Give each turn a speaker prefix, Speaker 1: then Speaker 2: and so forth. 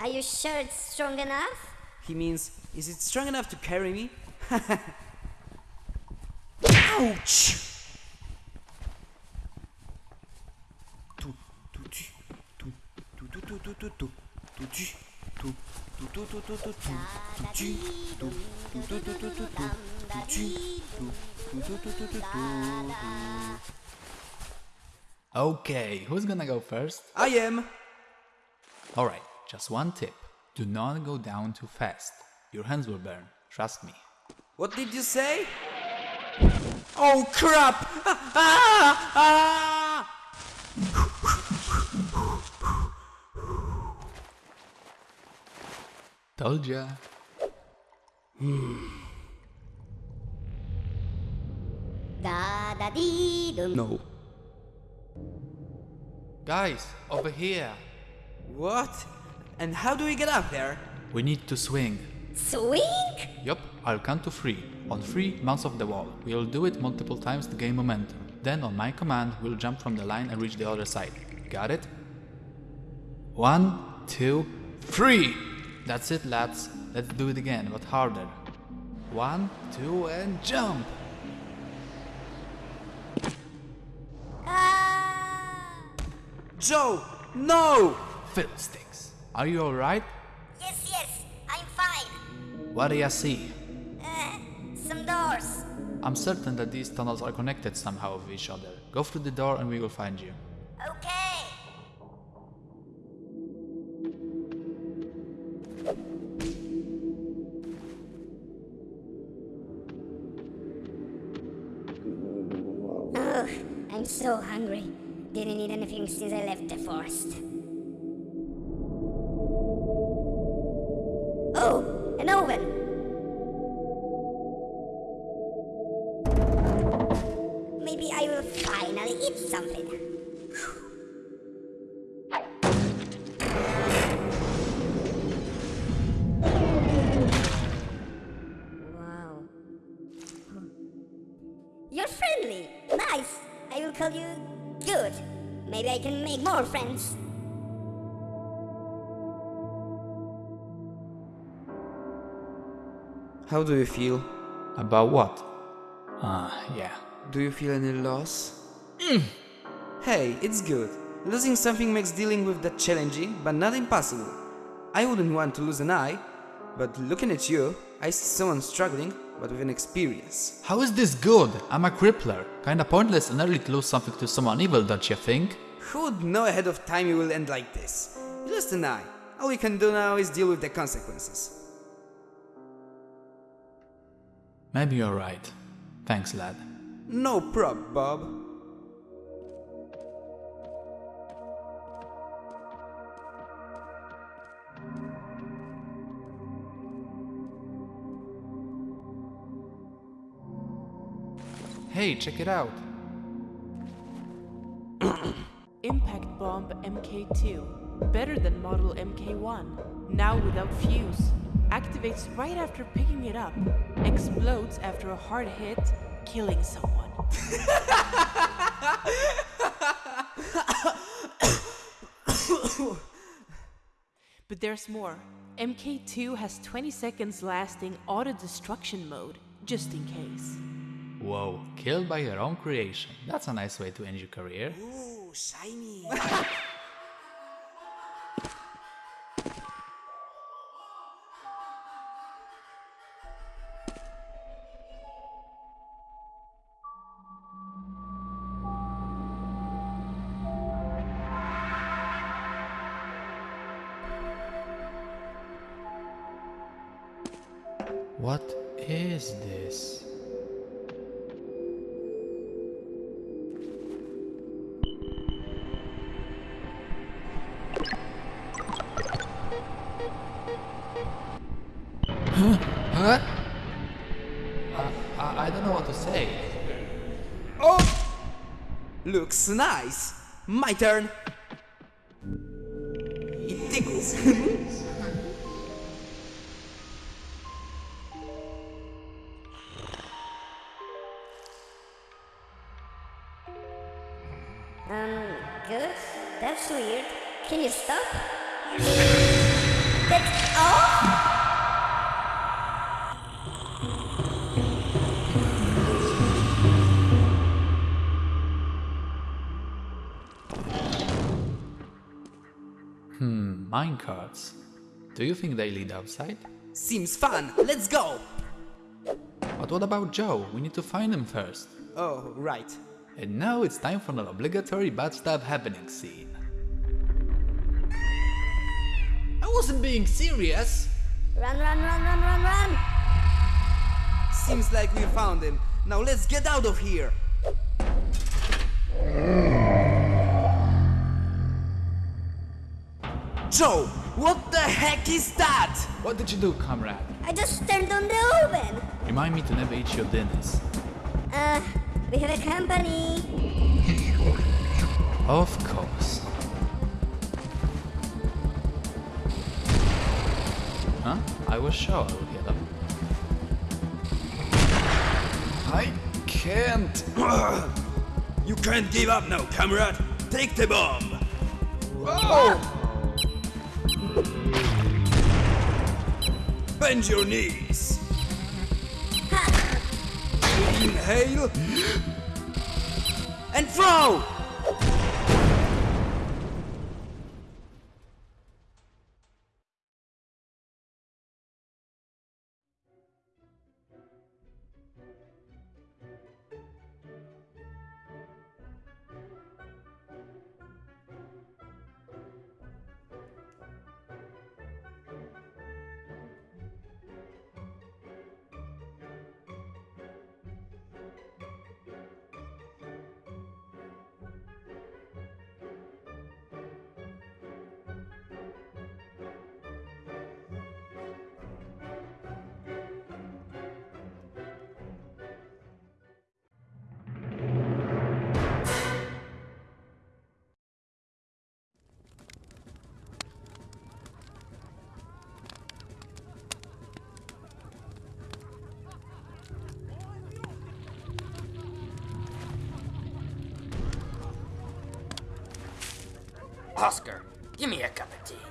Speaker 1: Are you sure it's strong enough?
Speaker 2: He means, is it strong enough to carry me? Ouch!
Speaker 3: Okay, who's gonna go first?
Speaker 2: I am!
Speaker 3: Alright, just one tip. Do not go down too fast. Your hands will burn, trust me.
Speaker 2: What did you say? Oh crap! Ah, ah, ah!
Speaker 3: Told ya.
Speaker 1: Da da dee dum.
Speaker 2: No.
Speaker 3: Guys, over here.
Speaker 2: What? And how do we get up there?
Speaker 3: We need to swing.
Speaker 1: Swing?
Speaker 3: Yup, I'll count to three. On three, bounce off the wall. We'll do it multiple times to gain momentum. Then, on my command, we'll jump from the line and reach the other side. Got it? One, two, three! That's it, lads. Let's do it again, but harder. One, two, and jump!
Speaker 1: Ah!
Speaker 2: Joe! No!
Speaker 3: Fiddlesticks. Are you alright?
Speaker 1: Yes, yes, I'm fine.
Speaker 3: What do you see?
Speaker 1: Uh, some doors.
Speaker 3: I'm certain that these tunnels are connected somehow with each other. Go through the door and we will find you.
Speaker 1: Okay. Oh, I'm so hungry. Didn't eat anything since I left the forest. Maybe I will finally eat something. Wow. You're friendly. Nice. I will call you good. Maybe I can make more friends.
Speaker 2: How do you feel?
Speaker 3: About what? Ah, yeah.
Speaker 2: Do you feel any loss? Mm. Hey, it's good. Losing something makes dealing with that challenging, but not impossible. I wouldn't want to lose an eye, but looking at you, I see someone struggling, but with an experience.
Speaker 3: How is this good? I'm a crippler. Kinda pointless and early to lose something to someone evil, don't you think?
Speaker 2: Who would know ahead of time you will end like this? You lost an eye. All we can do now is deal with the consequences.
Speaker 3: Maybe you're right. Thanks, lad.
Speaker 2: No prob, Bob.
Speaker 3: Hey, check it out.
Speaker 4: Impact Bomb MK2. Better than Model MK1. Now without fuse. Activates right after picking it up. Explodes after a hard hit, killing someone. but there's more. MK2 has 20 seconds lasting auto destruction mode, just in case.
Speaker 3: Whoa, killed by your own creation. That's a nice way to end your career.
Speaker 2: Ooh, shiny.
Speaker 3: What is this? Huh? Huh? I, I, I don't know what to say.
Speaker 2: Oh! Looks nice. My turn. It tickles.
Speaker 1: Um, good? That's weird. Can you stop? That's all?
Speaker 3: Hmm, Minecarts. Do you think they lead outside?
Speaker 2: Seems fun. Let's go.
Speaker 3: But what about Joe? We need to find him first.
Speaker 2: Oh, right.
Speaker 3: And now it's time for an obligatory bad stuff happening scene. I wasn't being serious!
Speaker 1: Run, run, run, run, run, run!
Speaker 2: Seems like we found him. Now let's get out of here. Joe, what the heck is that?
Speaker 3: What did you do, comrade?
Speaker 1: I just turned on the oven.
Speaker 3: Remind me to never eat your dinners.
Speaker 1: Uh, we have a company.
Speaker 3: Of course. Huh? I was sure I would hear them. I can't.
Speaker 2: You can't give up now, comrade. Take the bomb. Whoa! Bend your knees. Inhale. And throw!
Speaker 5: Oscar, give me a cup of tea.